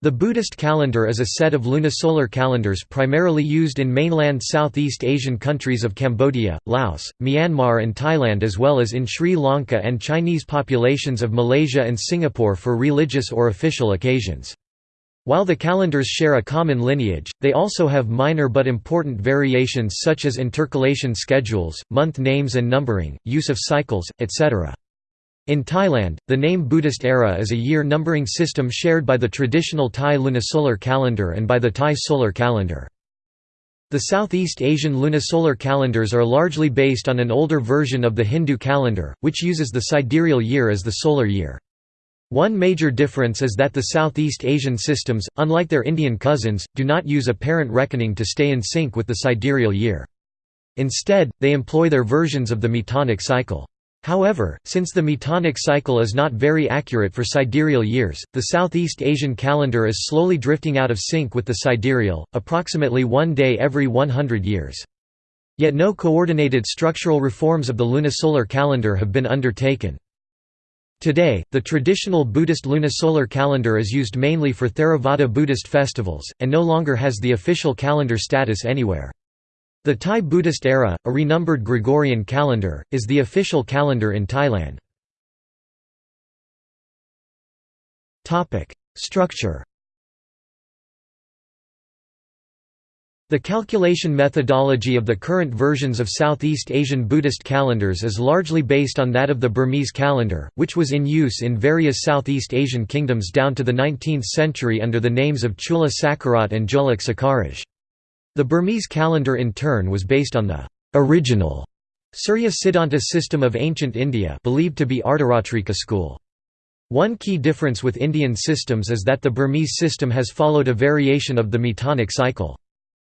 The Buddhist calendar is a set of lunisolar calendars primarily used in mainland Southeast Asian countries of Cambodia, Laos, Myanmar and Thailand as well as in Sri Lanka and Chinese populations of Malaysia and Singapore for religious or official occasions. While the calendars share a common lineage, they also have minor but important variations such as intercalation schedules, month names and numbering, use of cycles, etc. In Thailand, the name Buddhist era is a year numbering system shared by the traditional Thai lunisolar calendar and by the Thai solar calendar. The Southeast Asian lunisolar calendars are largely based on an older version of the Hindu calendar, which uses the sidereal year as the solar year. One major difference is that the Southeast Asian systems, unlike their Indian cousins, do not use apparent reckoning to stay in sync with the sidereal year. Instead, they employ their versions of the metonic cycle. However, since the metonic cycle is not very accurate for sidereal years, the Southeast Asian calendar is slowly drifting out of sync with the sidereal, approximately one day every 100 years. Yet no coordinated structural reforms of the lunisolar calendar have been undertaken. Today, the traditional Buddhist lunisolar calendar is used mainly for Theravada Buddhist festivals, and no longer has the official calendar status anywhere. The Thai Buddhist era, a renumbered Gregorian calendar, is the official calendar in Thailand. Structure The calculation methodology of the current versions of Southeast Asian Buddhist calendars is largely based on that of the Burmese calendar, which was in use in various Southeast Asian kingdoms down to the 19th century under the names of Chula Sakharat and Jolak Sakaraj. The Burmese calendar in turn was based on the original Surya Siddhanta system of ancient India believed to be Ardharatrika school. One key difference with Indian systems is that the Burmese system has followed a variation of the metonic cycle.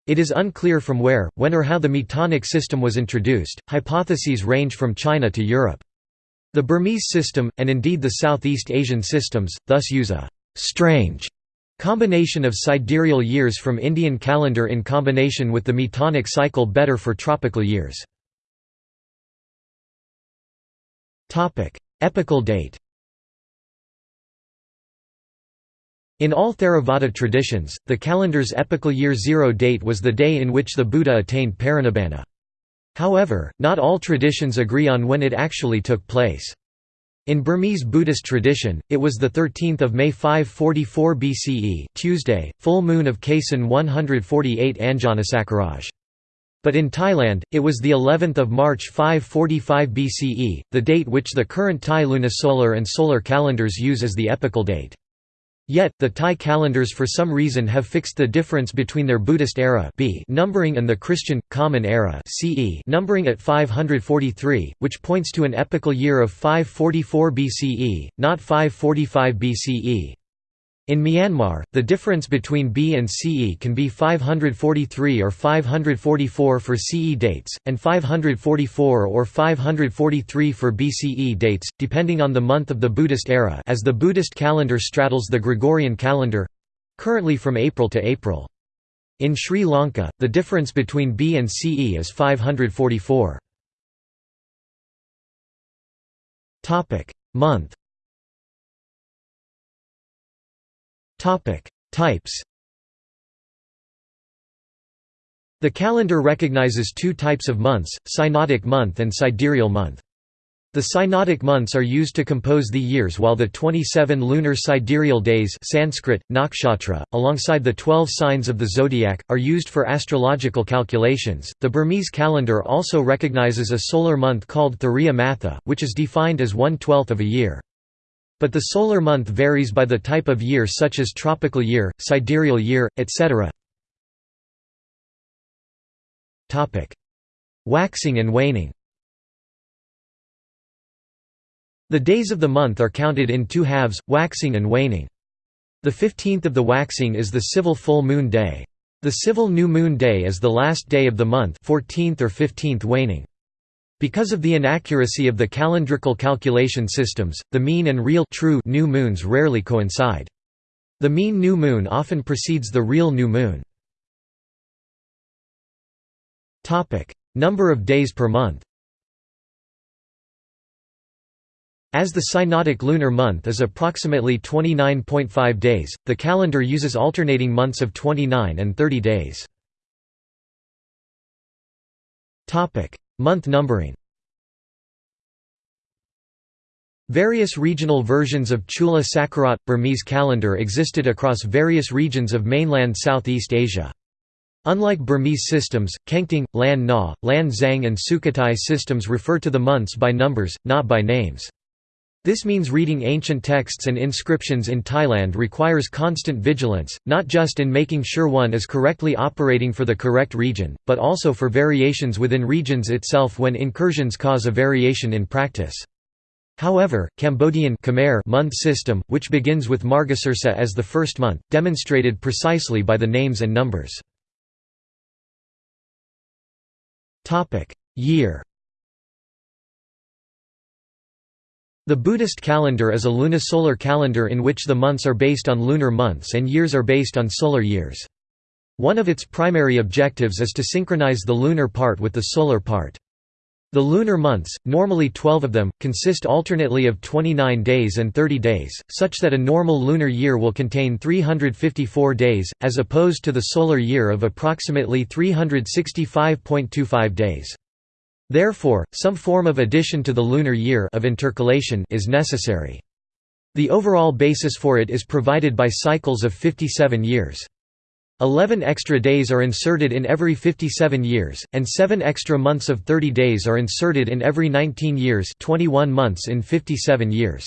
It is unclear from where, when or how the metonic system was introduced, hypotheses range from China to Europe. The Burmese system, and indeed the Southeast Asian systems, thus use a «strange» Combination of sidereal years from Indian calendar in combination with the metonic cycle better for tropical years. Epical date In all Theravada traditions, the calendar's epical year zero date was the day in which the Buddha attained parinibbana. However, not all traditions agree on when it actually took place. In Burmese Buddhist tradition, it was 13 May 544 BCE Tuesday, full moon of Kaisan 148 Anjanasakaraj. But in Thailand, it was the 11th of March 545 BCE, the date which the current Thai lunisolar and solar calendars use as the epical date. Yet, the Thai calendars for some reason have fixed the difference between their Buddhist era B numbering and the Christian, Common Era CE numbering at 543, which points to an epochal year of 544 BCE, not 545 BCE. In Myanmar, the difference between B and CE can be 543 or 544 for CE dates, and 544 or 543 for BCE dates, depending on the month of the Buddhist era as the Buddhist calendar straddles the Gregorian calendar—currently from April to April. In Sri Lanka, the difference between B and CE is 544. Month Types. The calendar recognizes two types of months, synodic month and sidereal month. The synodic months are used to compose the years while the 27 lunar sidereal days Sanskrit, nakshatra, alongside the 12 signs of the zodiac, are used for astrological calculations. The Burmese calendar also recognizes a solar month called Thariya Matha, which is defined as one-twelfth of a year. But the solar month varies by the type of year such as tropical year, sidereal year, etc. Waxing and waning The days of the month are counted in two halves, waxing and waning. The 15th of the waxing is the civil full moon day. The civil new moon day is the last day of the month 14th or 15th waning. Because of the inaccuracy of the calendrical calculation systems, the mean and real true new moons rarely coincide. The mean new moon often precedes the real new moon. Number of days per month As the synodic lunar month is approximately 29.5 days, the calendar uses alternating months of 29 and 30 days. Month numbering Various regional versions of Chula Sakharat – Burmese calendar existed across various regions of mainland Southeast Asia. Unlike Burmese systems, Kengtung, Lan Na, Lan Xang and Sukhothai systems refer to the months by numbers, not by names. This means reading ancient texts and inscriptions in Thailand requires constant vigilance, not just in making sure one is correctly operating for the correct region, but also for variations within regions itself when incursions cause a variation in practice. However, Cambodian Khmer month system, which begins with Margasirsa as the first month, demonstrated precisely by the names and numbers. Year The Buddhist calendar is a lunisolar calendar in which the months are based on lunar months and years are based on solar years. One of its primary objectives is to synchronize the lunar part with the solar part. The lunar months, normally 12 of them, consist alternately of 29 days and 30 days, such that a normal lunar year will contain 354 days, as opposed to the solar year of approximately 365.25 days. Therefore, some form of addition to the lunar year of intercalation is necessary. The overall basis for it is provided by cycles of 57 years. Eleven extra days are inserted in every 57 years, and seven extra months of 30 days are inserted in every 19 years 21 months in 57 years.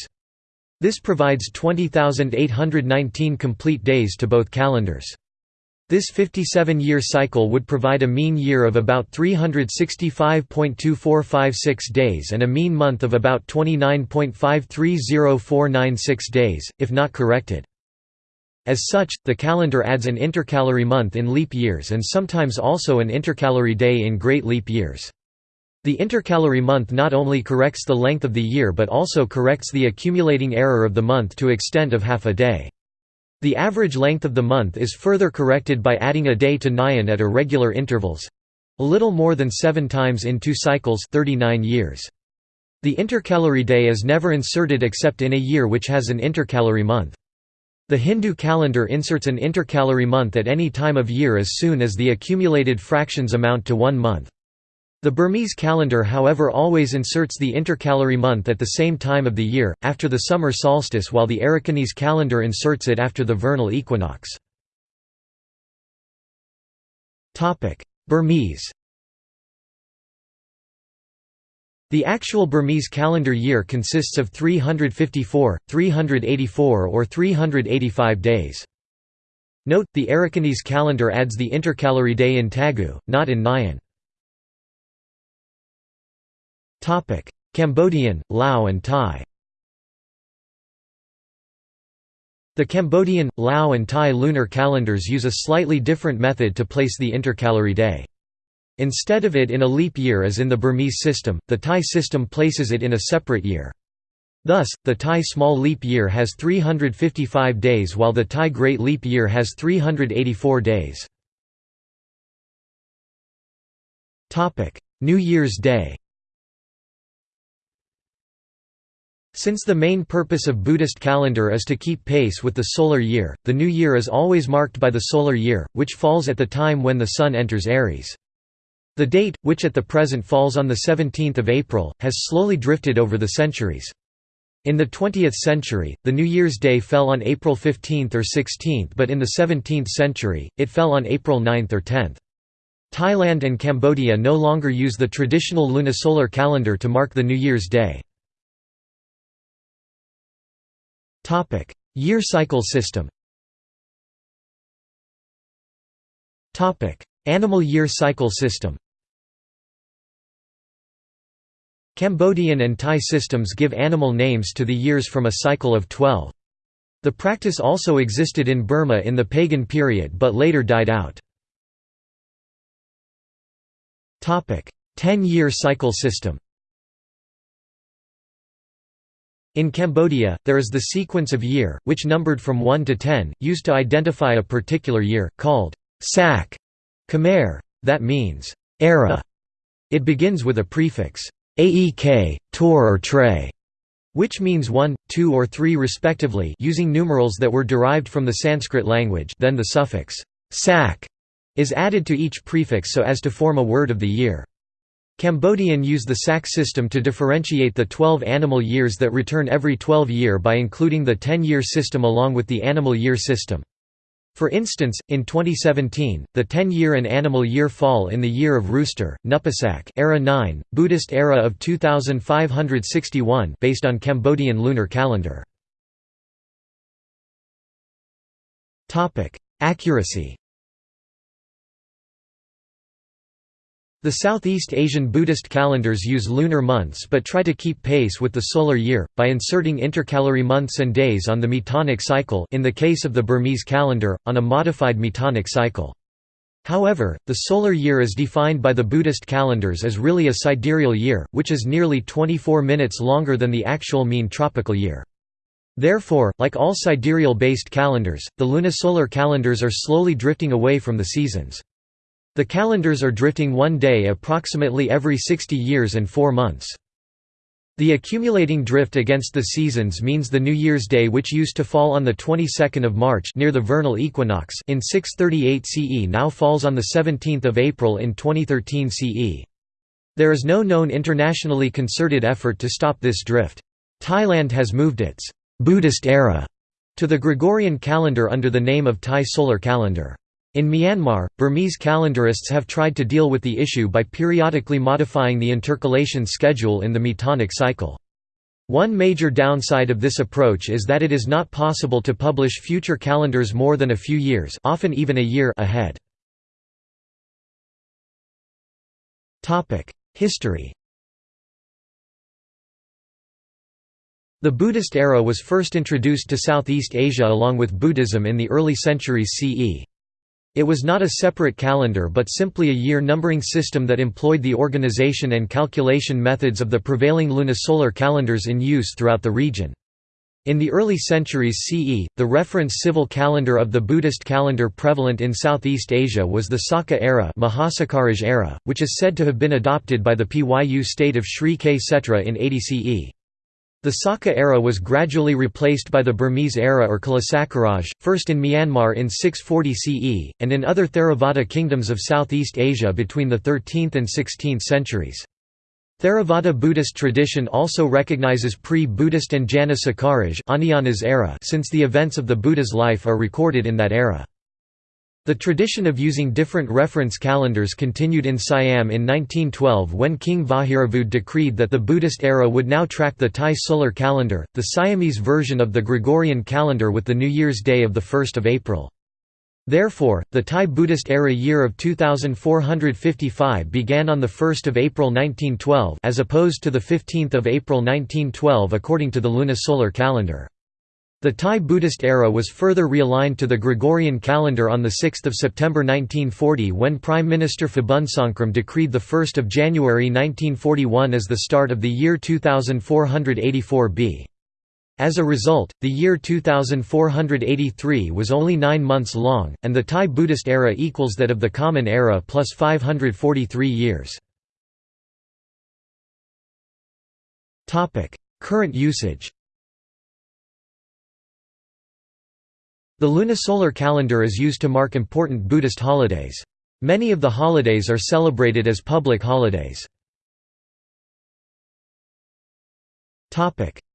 This provides 20,819 complete days to both calendars. This 57-year cycle would provide a mean year of about 365.2456 days and a mean month of about 29.530496 days, if not corrected. As such, the calendar adds an intercalary month in leap years and sometimes also an intercalary day in great leap years. The intercalary month not only corrects the length of the year but also corrects the accumulating error of the month to extent of half a day. The average length of the month is further corrected by adding a day to Nyan at irregular intervals—a little more than seven times in two cycles 39 years. The intercalary day is never inserted except in a year which has an intercalary month. The Hindu calendar inserts an intercalary month at any time of year as soon as the accumulated fractions amount to one month. The Burmese calendar however always inserts the intercalary month at the same time of the year, after the summer solstice while the Arakanese calendar inserts it after the vernal equinox. Burmese The actual Burmese calendar year consists of 354, 384 or 385 days. Note, the Arakanese calendar adds the intercalary day in Tagu, not in Nyan. Cambodian, Lao and Thai The Cambodian, Lao and Thai lunar calendars use a slightly different method to place the intercalary day. Instead of it in a leap year as in the Burmese system, the Thai system places it in a separate year. Thus, the Thai small leap year has 355 days while the Thai great leap year has 384 days. New Year's Day Since the main purpose of Buddhist calendar is to keep pace with the solar year, the new year is always marked by the solar year, which falls at the time when the sun enters Aries. The date, which at the present falls on 17 April, has slowly drifted over the centuries. In the 20th century, the New Year's Day fell on April 15 or 16 but in the 17th century, it fell on April 9 or 10. Thailand and Cambodia no longer use the traditional lunisolar calendar to mark the New Year's Day. Year cycle system. Topic: Animal year cycle system. Cambodian and Thai systems give animal names to the years from a cycle of 12. The practice also existed in Burma in the pagan period but later died out. Ten-year cycle system In Cambodia, there is the sequence of year, which numbered from 1 to 10, used to identify a particular year, called sak Khmer, that means era. It begins with a prefix aek, tor or tre. which means 1, 2 or 3 respectively using numerals that were derived from the Sanskrit language then the suffix sak is added to each prefix so as to form a word of the year. Cambodian use the sak system to differentiate the 12 animal years that return every 12 year by including the 10-year system along with the animal year system. For instance, in 2017, the 10-year and animal year fall in the year of rooster, Nupasak era 9, Buddhist era of 2561 based on Cambodian lunar calendar. Accuracy The Southeast Asian Buddhist calendars use lunar months but try to keep pace with the solar year, by inserting intercalary months and days on the metonic cycle in the case of the Burmese calendar, on a modified metonic cycle. However, the solar year is defined by the Buddhist calendars as really a sidereal year, which is nearly 24 minutes longer than the actual mean tropical year. Therefore, like all sidereal-based calendars, the lunisolar calendars are slowly drifting away from the seasons. The calendars are drifting one day approximately every 60 years and 4 months. The accumulating drift against the seasons means the New Year's Day which used to fall on the 22nd of March near the vernal equinox in 638 CE now falls on the 17th of April in 2013 CE. There is no known internationally concerted effort to stop this drift. Thailand has moved its Buddhist era to the Gregorian calendar under the name of Thai solar calendar. In Myanmar, Burmese calendarists have tried to deal with the issue by periodically modifying the intercalation schedule in the metonic cycle. One major downside of this approach is that it is not possible to publish future calendars more than a few years often even a year ahead. History The Buddhist era was first introduced to Southeast Asia along with Buddhism in the early centuries CE. It was not a separate calendar but simply a year numbering system that employed the organization and calculation methods of the prevailing lunisolar calendars in use throughout the region. In the early centuries CE, the reference civil calendar of the Buddhist calendar prevalent in Southeast Asia was the Saka era, era which is said to have been adopted by the Pyu state of Sri Ksetra in 80 CE. The Saka era was gradually replaced by the Burmese era or Kalasakaraj, first in Myanmar in 640 CE, and in other Theravada kingdoms of Southeast Asia between the 13th and 16th centuries. Theravada Buddhist tradition also recognizes pre-Buddhist Anjana Sakaraj era since the events of the Buddha's life are recorded in that era. The tradition of using different reference calendars continued in Siam in 1912 when King Vajiravudh decreed that the Buddhist era would now track the Thai solar calendar, the Siamese version of the Gregorian calendar with the New Year's Day of 1 April. Therefore, the Thai Buddhist era year of 2455 began on 1 April 1912 as opposed to 15 April 1912 according to the lunisolar calendar. The Thai Buddhist era was further realigned to the Gregorian calendar on 6 September 1940 when Prime Minister Phibunsongkhram decreed the 1 of January 1941 as the start of the year 2484 B. As a result, the year 2483 was only nine months long, and the Thai Buddhist era equals that of the Common Era plus 543 years. Current usage The lunisolar calendar is used to mark important Buddhist holidays. Many of the holidays are celebrated as public holidays.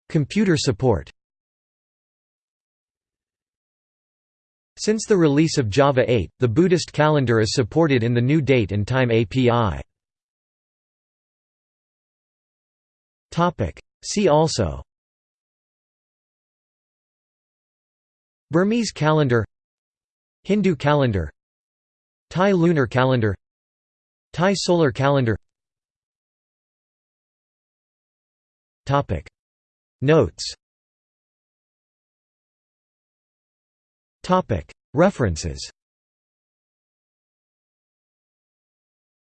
Computer support Since the release of Java 8, the Buddhist calendar is supported in the new date and time API. See also Burmese calendar Hindu calendar Thai lunar calendar Thai solar calendar. Topic. Notes. References.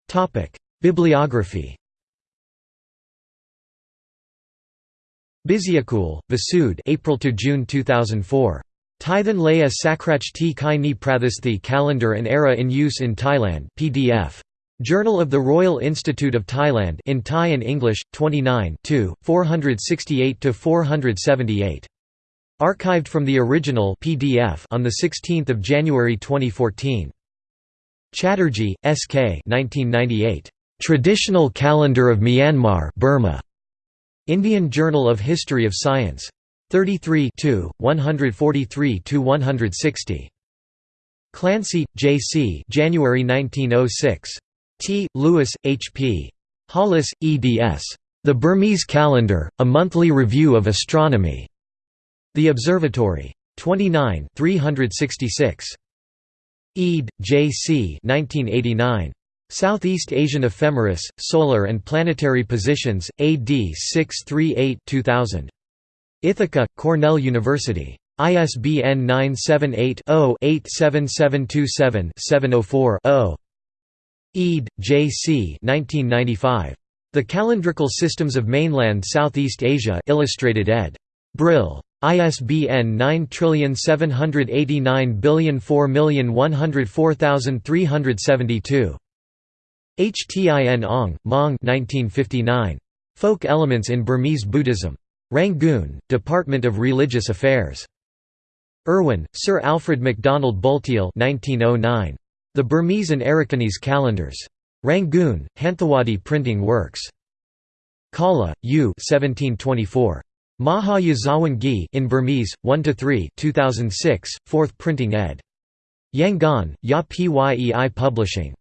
Topic. Bibliography. Biziakul, Vasud April to June 2004. Tithan Laya Sakrach T Kai Ni Prathasthi Calendar and Era in Use in Thailand PDF. Journal of the Royal Institute of Thailand in Thai and English, 29 468–478. Archived from the original PDF on 16 January 2014. Chatterjee, S.K. 1998. Traditional Calendar of Myanmar Burma. Indian Journal of History of Science. 33 143–160. Clancy, J. C. January 1906. T. Lewis, H. P. Hollis, eds. The Burmese Calendar, A Monthly Review of Astronomy. The Observatory. 29 366. Eade, J. C. 1989. Southeast Asian Ephemeris, Solar and Planetary Positions, AD 638 2000. Ithaca, Cornell University. ISBN 978-0-87727-704-0. Eade, J. C. 1995. The Calendrical Systems of Mainland Southeast Asia Illustrated ed. Brill. ISBN 9789004104372. Htin Aung, Maung 1959. Folk Elements in Burmese Buddhism. Rangoon, Department of Religious Affairs. Irwin, Sir Alfred MacDonald Bulteel 1909. The Burmese and Arakanese Calendars. Rangoon, Hanthawaddy Printing Works. Kala, U 1724. Maha Yazawin Gyi in Burmese, 1–3 2006, 4th printing ed. Yangon, Ya Pyei Publishing.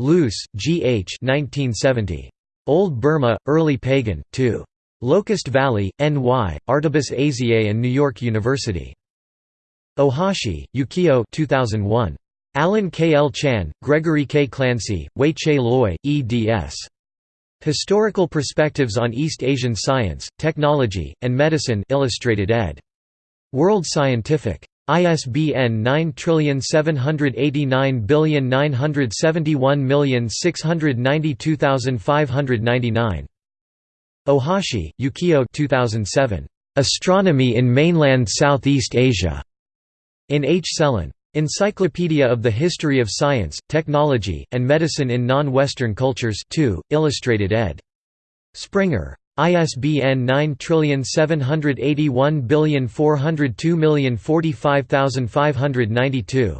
Luce, G. H. 1970. Old Burma, Early Pagan, 2. Locust Valley, N.Y., Artibus Asiae and New York University. Ohashi, Yukio 2001. Alan K. L. Chan, Gregory K. Clancey, Wei Che Loy, eds. Historical Perspectives on East Asian Science, Technology, and Medicine Illustrated ed. World Scientific. ISBN 9789971692599. Ohashi, Yukio 2007. Astronomy in Mainland Southeast Asia. In H. Selin. Encyclopedia of the History of Science, Technology, and Medicine in Non-Western Cultures 2, illustrated ed. Springer. ISBN 9781402045592.